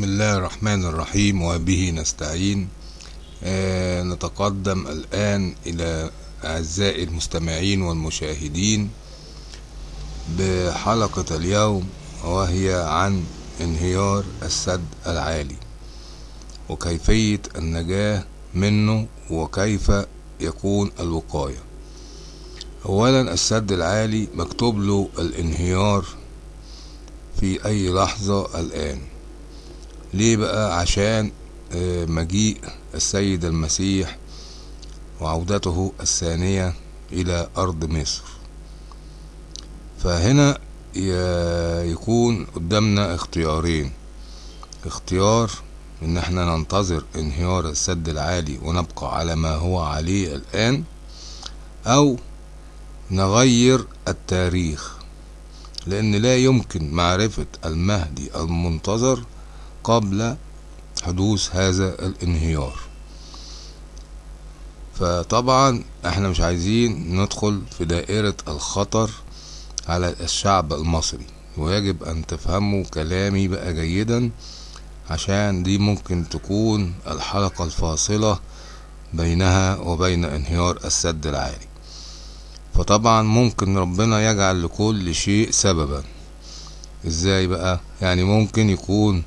بسم الله الرحمن الرحيم وبه نستعين. آه نتقدم الآن إلى أعزائي المستمعين والمشاهدين بحلقة اليوم وهي عن انهيار السد العالي وكيفية النجاة منه وكيف يكون الوقاية. أولا السد العالي مكتوب له الانهيار في أي لحظة الآن. ليه بقى؟ عشان مجيء السيد المسيح وعودته الثانية إلى أرض مصر. فهنا يكون قدامنا اختيارين. اختيار إن إحنا ننتظر انهيار السد العالي ونبقى على ما هو عليه الآن أو نغير التاريخ. لأن لا يمكن معرفة المهدي المنتظر قبل حدوث هذا الانهيار. فطبعا إحنا مش عايزين ندخل في دائرة الخطر على الشعب المصري ويجب أن تفهموا كلامي بقى جيدا عشان دي ممكن تكون الحلقة الفاصلة بينها وبين انهيار السد العالي. فطبعا ممكن ربنا يجعل لكل شيء سببا. إزاي بقى؟ يعني ممكن يكون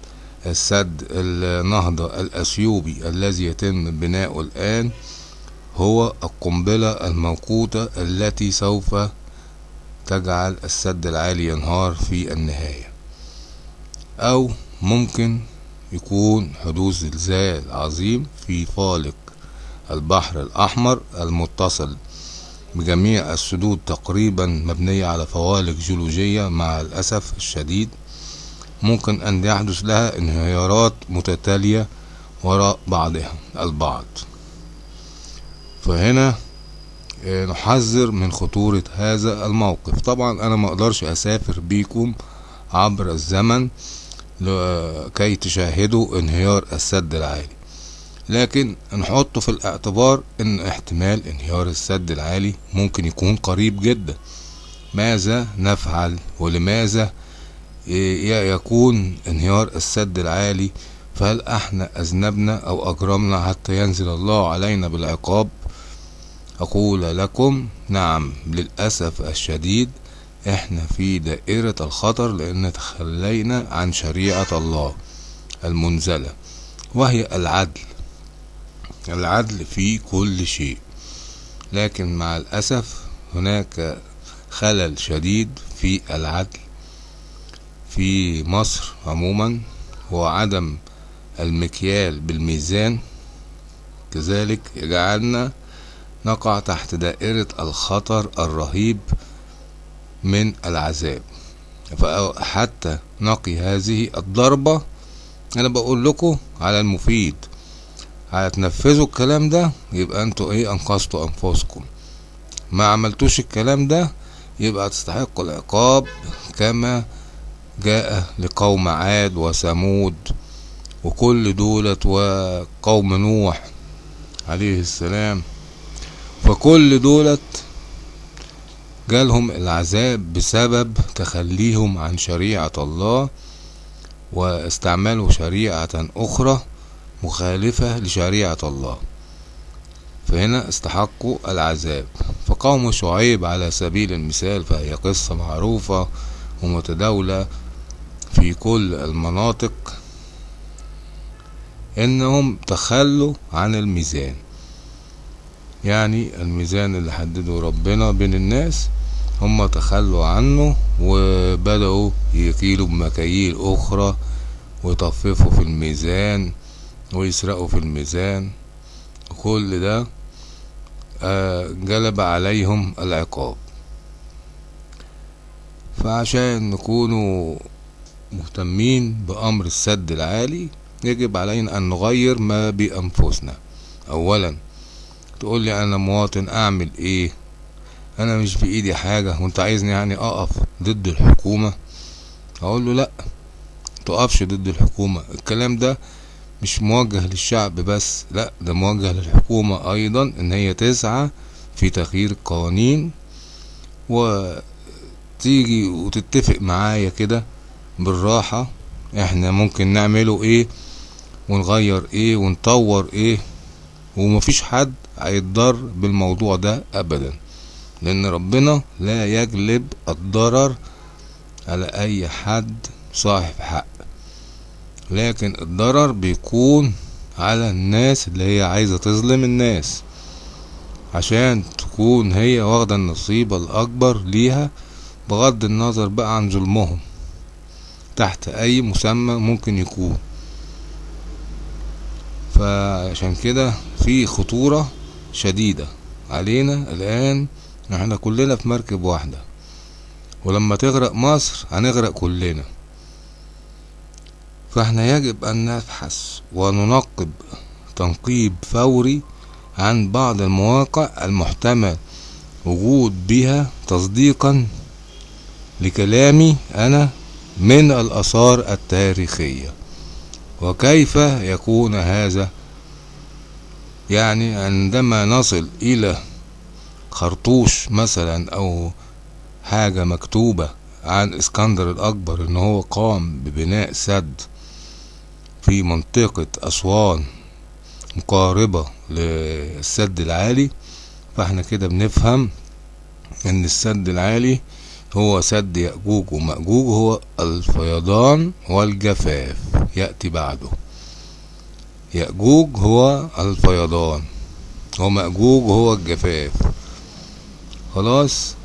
السد النهضة الأثيوبي الذي يتم بناؤه الآن هو القنبلة الموقوتة التي سوف تجعل السد العالي ينهار في النهاية. أو ممكن يكون حدوث زلزال عظيم في فالق البحر الأحمر المتصل بجميع السدود تقريبا مبنية على فوالق جيولوجية مع الأسف الشديد. ممكن أن يحدث لها انهيارات متتالية وراء بعضها البعض. فهنا نحذر من خطورة هذا الموقف. طبعا أنا ما أقدرش أسافر بيكم عبر الزمن كي تشاهدوا انهيار السد العالي. لكن نحط في الاعتبار إن احتمال انهيار السد العالي ممكن يكون قريب جدا. ماذا نفعل؟ ولماذا يكون انهيار السد العالي؟ فهل إحنا اذنبنا أو اجرمنا حتى ينزل الله علينا بالعقاب؟ أقول لكم نعم للأسف الشديد إحنا في دائرة الخطر لأن تخلينا عن شريعة الله المنزلة وهي العدل. العدل في كل شيء. لكن مع الأسف هناك خلل شديد في العدل. في مصر عموما هو عدم المكيال بالميزان. كذلك يجعلنا نقع تحت دائرة الخطر الرهيب من العذاب. فحتى نقي هذه الضربة أنا بقول لكم على المفيد هتنفذوا الكلام ده يبقى أنتوا إيه أنقذتوا أنفسكم. ما عملتوش الكلام ده يبقى تستحقوا العقاب كما جاء لقوم عاد وثمود وكل دولت وقوم نوح عليه السلام. فكل دولت جالهم العذاب بسبب تخليهم عن شريعة الله واستعملوا شريعة أخرى مخالفة لشريعة الله. فهنا استحقوا العذاب. فقوم شعيب على سبيل المثال فهي قصة معروفة ومتداولة في كل المناطق إنهم تخلوا عن الميزان. يعني الميزان اللي حدده ربنا بين الناس هم تخلوا عنه وبدأوا يكيلوا بمكاييل أخرى ويطففوا في الميزان ويسرقوا في الميزان. وكل ده جلب عليهم العقاب. فعشان نكونوا مهتمين بأمر السد العالي يجب علينا أن نغير ما بأنفسنا. أولا تقول لي أنا مواطن أعمل إيه؟ أنا مش بإيدي حاجة وأنت عايزني يعني أقف ضد الحكومة؟ أقول له لأ تقفش ضد الحكومة. الكلام ده مش موجه للشعب بس لأ ده موجه للحكومة أيضا إن هي تسعى في تغيير القوانين وتيجي وتتفق معايا كده بالراحة. إحنا ممكن نعمله إيه ونغير إيه ونطور إيه ومفيش حد هيتضر بالموضوع ده ابدا لأن ربنا لا يجلب الضرر على أي حد صاحب حق. لكن الضرر بيكون على الناس اللي هي عايزة تظلم الناس عشان تكون هي واخدة النصيب الأكبر ليها بغض النظر بقى عن ظلمهم. تحت أي مسمى ممكن يكون. فعشان كده في خطورة شديدة علينا الآن. إحنا كلنا في مركب واحدة. ولما تغرق مصر هنغرق كلنا. فاحنا يجب أن نبحث وننقب تنقيب فوري عن بعض المواقع المحتمل وجود بها تصديقا لكلامي أنا من الآثار التاريخية. وكيف يكون هذا؟ يعني عندما نصل إلى خرطوش مثلا أو حاجة مكتوبة عن إسكندر الأكبر إن هو قام ببناء سد في منطقة أسوان مقاربة للسد العالي فإحنا كده بنفهم إن السد العالي هو سد يأجوج ومأجوج هو الفيضان والجفاف. يأتي بعده. يأجوج هو الفيضان ومأجوج هو الجفاف. خلاص؟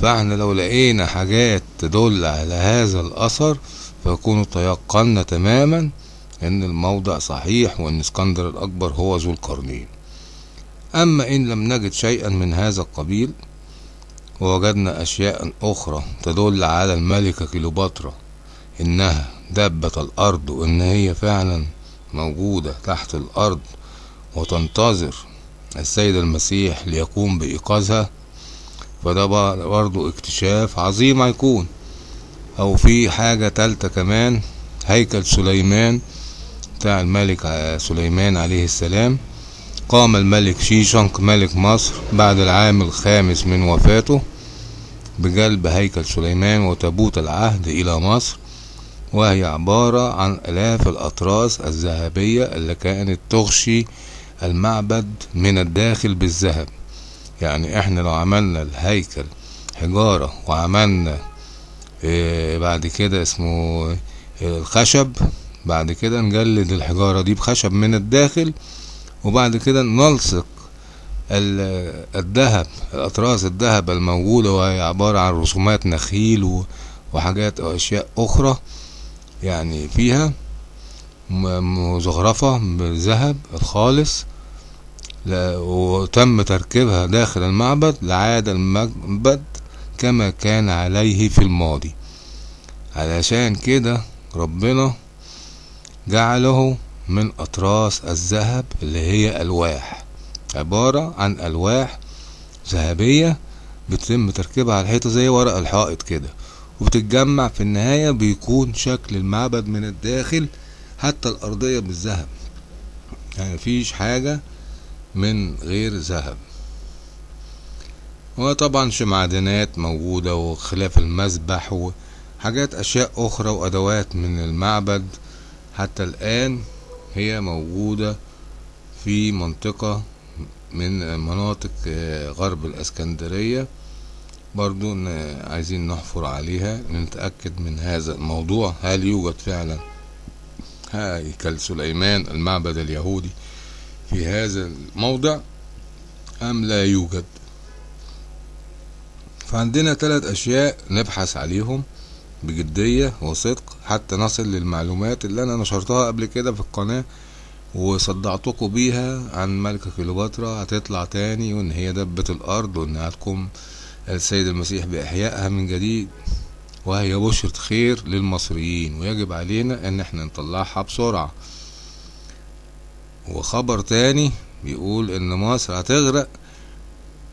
فاحنا لو لقينا حاجات تدل على هذا الأثر فيكون تيقنا تماما إن الموضع صحيح وإن اسكندر الأكبر هو ذو القرنين. أما إن لم نجد شيئا من هذا القبيل ووجدنا أشياء أخرى تدل على الملكة كليوباترا إنها دابة الأرض وإن هي فعلا موجودة تحت الأرض وتنتظر السيد المسيح ليقوم بإيقاظها. فده برضو اكتشاف عظيم هيكون. أو في حاجة تالتة كمان هيكل سليمان بتاع الملك سليمان عليه السلام. قام الملك شيشنق ملك مصر بعد العام الخامس من وفاته بجلب هيكل سليمان وتابوت العهد إلى مصر وهي عبارة عن آلاف الأطراس الذهبية اللي كانت تغشي المعبد من الداخل بالذهب. يعني إحنا لو عملنا الهيكل حجارة وعملنا آه بعد كده اسمه الخشب بعد كده نجلد الحجارة دي بخشب من الداخل وبعد كده نلصق الذهب الأطراس الذهب الموجودة وهي عبارة عن رسومات نخيل وحاجات أو أشياء أخرى يعني فيها مزخرفة بالذهب الخالص وتم تركيبها داخل المعبد لعاد المعبد كما كان عليه في الماضي. علشان كده ربنا جعله من أطراس الذهب اللي هي ألواح. عبارة عن ألواح ذهبية بيتم تركيبها على الحيطة زي ورق الحائط كده وبتتجمع في النهاية بيكون شكل المعبد من الداخل حتى الأرضية بالذهب. يعني مفيش حاجة من غير ذهب. وطبعا معدنات موجودة وخلاف المسبح وحاجات أشياء أخرى وأدوات من المعبد. حتى الآن هي موجودة في منطقة من مناطق غرب الإسكندرية. برضو عايزين نحفر عليها نتأكد من هذا الموضوع. هل يوجد فعلا؟ هيكل سليمان المعبد اليهودي في هذا الموضع أم لا يوجد؟ فعندنا ثلاث أشياء نبحث عليهم. بجدية وصدق حتى نصل للمعلومات اللي أنا نشرتها قبل كده في القناة وصدعتكم بيها عن ملكة كليوباترا هتطلع تاني وإن هي دبة الأرض وإنها تقوم السيد المسيح بإحيائها من جديد. وهي بشرة خير للمصريين. ويجب علينا إن إحنا نطلعها بسرعة. وخبر تاني بيقول إن مصر هتغرق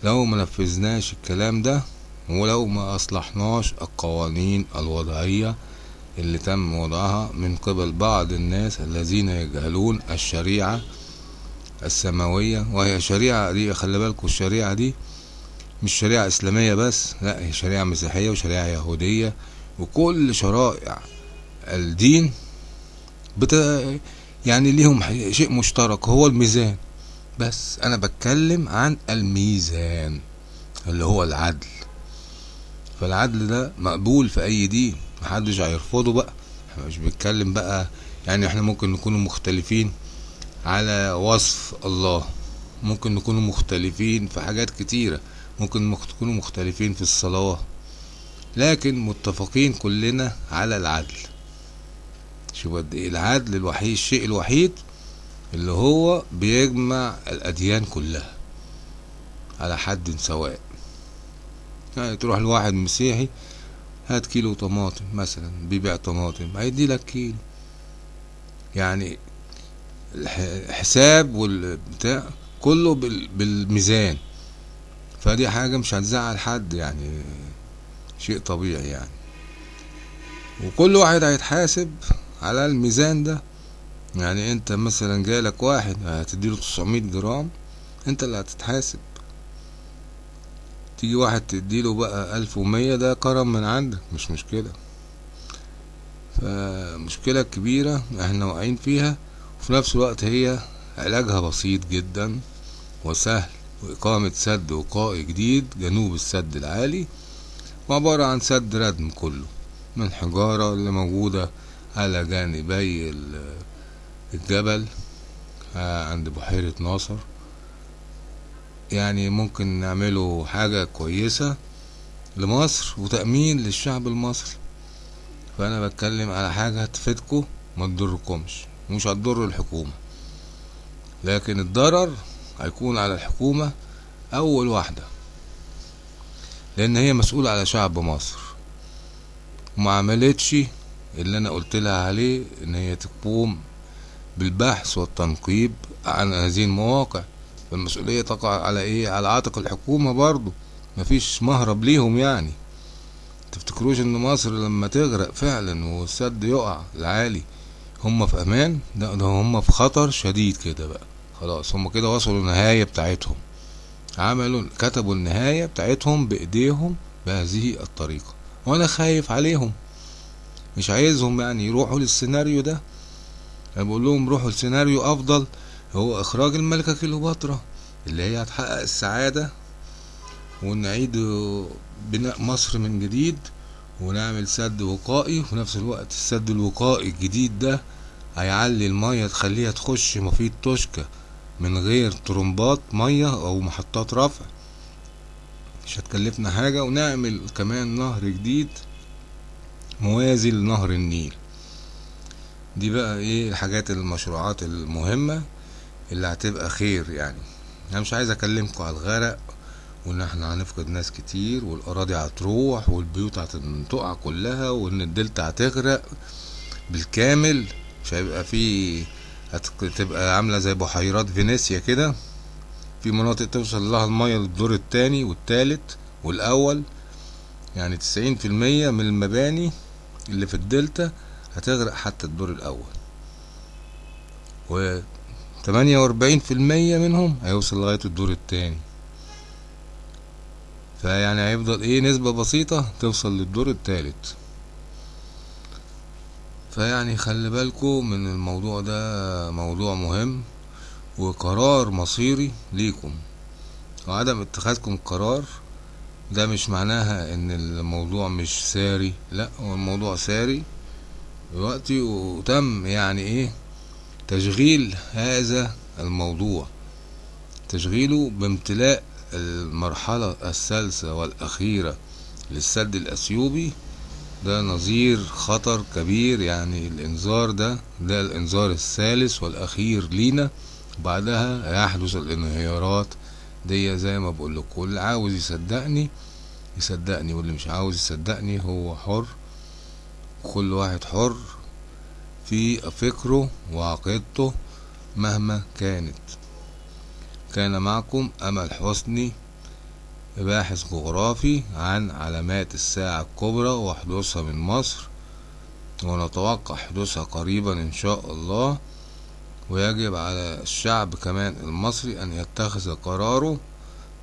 لو ما نفذناش الكلام ده. ولو ما أصلحناش القوانين الوضعية اللي تم وضعها من قبل بعض الناس الذين يجهلون الشريعة السماوية. وهي شريعة دي خلي بالكم الشريعة دي مش شريعة إسلامية بس لا هي شريعة مسيحية وشريعة يهودية. وكل شرائع الدين بت... يعني ليهم شيء مشترك هو الميزان. بس أنا بتكلم عن الميزان اللي هو العدل. فالعدل ده مقبول في أي دين محدش هيرفضه بقى. إحنا مش بنتكلم بقى يعني إحنا ممكن نكونوا مختلفين على وصف الله. ممكن نكونوا مختلفين في حاجات كتيرة. ممكن تكونوا مختلفين في الصلاة. لكن متفقين كلنا على العدل. شوف قد إيه العدل الوحيد الشيء الوحيد اللي هو بيجمع الأديان كلها على حد سواء. يعني تروح لواحد مسيحي هات كيلو طماطم مثلا بيبيع طماطم هيدي لك كيلو. يعني الح- الحساب والبتاع كله بال- بالميزان. فدي حاجة مش هتزعل حد يعني شيء طبيعي يعني. وكل واحد هيتحاسب على الميزان ده. يعني انت مثلا جالك واحد هتديله 900 جرام انت اللي هتتحاسب. تيجي واحد تديله بقى 1100 ده كرم من عندك مش مشكلة. فمشكلة كبيرة إحنا واقعين فيها وفي نفس الوقت هي علاجها بسيط جدا وسهل وإقامة سد وقائي جديد جنوب السد العالي وعبارة عن سد ردم كله من حجارة اللي موجودة على جانبي ال- الجبل آه، عند بحيرة ناصر. يعني ممكن نعمله حاجة كويسة لمصر وتأمين للشعب المصري. فأنا بتكلم على حاجة هتفيدكم ما تضركمش. مش هتضر الحكومة. لكن الضرر هيكون على الحكومة أول واحدة. لأن هي مسؤولة على شعب مصر. وما عملتش اللي أنا قلت لها عليه إن هي تقوم بالبحث والتنقيب عن هذه المواقع. فالمسؤولية تقع على إيه؟ على عاتق الحكومة برضو مفيش مهرب ليهم يعني. تفتكروش إن مصر لما تغرق فعلا والسد يقع العالي هم في أمان؟ لا ده هم في خطر شديد كده بقى. خلاص هم كده وصلوا النهاية بتاعتهم. عملوا كتبوا النهاية بتاعتهم بإيديهم بهذه الطريقة. وأنا خايف عليهم. مش عايزهم يعني يروحوا للسيناريو ده. أنا بقول لهم روحوا لسيناريو أفضل. هو إخراج الملكة كليوباترا اللي هي هتحقق السعادة ونعيد بناء مصر من جديد ونعمل سد وقائي وفي نفس الوقت السد الوقائي الجديد ده هيعلي المية تخليها تخش مفيد توشكا من غير طرمبات مية أو محطات رفع. مش هتكلفنا حاجة ونعمل كمان نهر جديد موازي لنهر النيل. دي بقى إيه الحاجات المشروعات المهمة. اللي هتبقى خير يعني. أنا مش عايز اكلمكم على الغرق وإن إحنا هنفقد ناس كتير والأراضي هتروح والبيوت هتقع كلها وإن الدلتا هتغرق بالكامل. مش هيبقى في هتبقى عاملة زي بحيرات فينيسيا كده. في مناطق توصل لها المية للدور التاني والتالت والأول. يعني تسعين في المية من المباني اللي في الدلتا هتغرق حتى الدور الأول. و تمانية وأربعين في المية منهم هيوصل لغاية الدور التاني. فيعني هيفضل إيه نسبة بسيطة توصل للدور التالت. فيعني خلي بالكو من الموضوع ده موضوع مهم وقرار مصيري ليكم. وعدم اتخاذكم قرار ده مش معناها إن الموضوع مش ساري لأ هو الموضوع ساري دلوقتي وتم يعني إيه تشغيل هذا الموضوع. تشغيله بامتلاء المرحلة الثالثة والأخيرة للسد الأثيوبي. ده نظير خطر كبير يعني الإنذار ده ده الإنذار الثالث والأخير لينا. بعدها يحدث الانهيارات دي زي ما بقول لكم اللي عاوز يصدقني يصدقني واللي مش عاوز يصدقني هو حر كل واحد حر. في فكره وعقيدته مهما كانت. كان معكم أمل حسني باحث جغرافي عن علامات الساعة الكبرى وحدوثها من مصر ونتوقع حدوثها قريبا إن شاء الله. ويجب على الشعب كمان المصري أن يتخذ قراره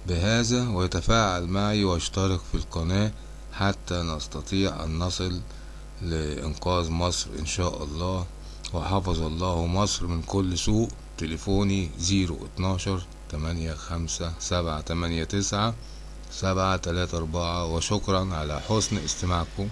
بهذا ويتفاعل معي ويشترك في القناة حتى نستطيع أن نصل لإنقاذ مصر إن شاء الله. وحفظ الله مصر من كل سوء. تليفوني زيرو اتناشر تمانية خمسة سبعة تمانية تسعة سبعة تلاتة أربعة. وشكرا على حسن استماعكم.